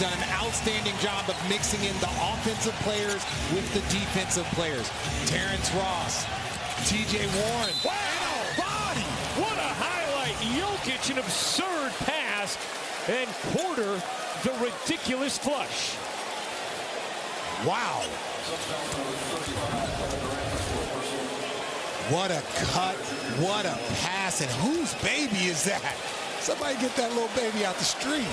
done an outstanding job of mixing in the offensive players with the defensive players. Terrence Ross, TJ Warren. Wow! Body! What a highlight. Jokic, an absurd pass. And Porter, the ridiculous flush. Wow. What a cut. What a pass. And whose baby is that? Somebody get that little baby out the street.